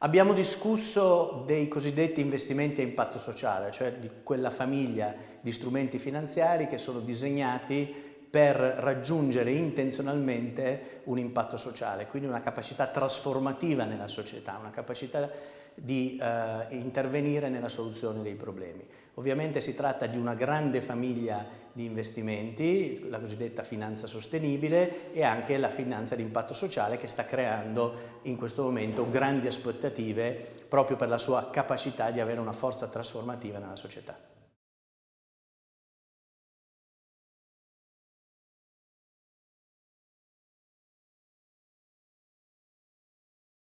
Abbiamo discusso dei cosiddetti investimenti a impatto sociale, cioè di quella famiglia di strumenti finanziari che sono disegnati per raggiungere intenzionalmente un impatto sociale, quindi una capacità trasformativa nella società, una capacità di eh, intervenire nella soluzione dei problemi. Ovviamente si tratta di una grande famiglia di investimenti, la cosiddetta finanza sostenibile e anche la finanza di impatto sociale che sta creando in questo momento grandi aspettative proprio per la sua capacità di avere una forza trasformativa nella società.